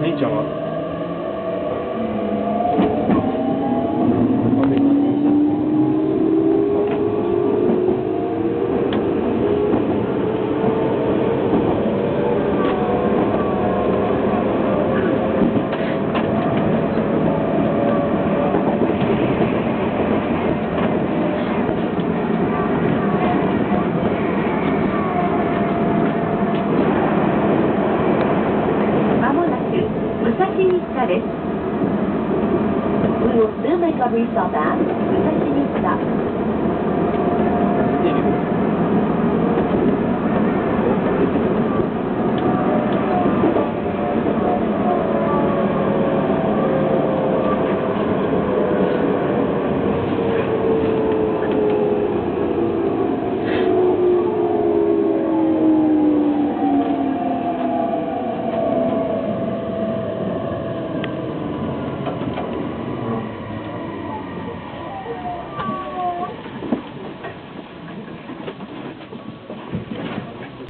nem de obra. we will soon make a restart and continue production.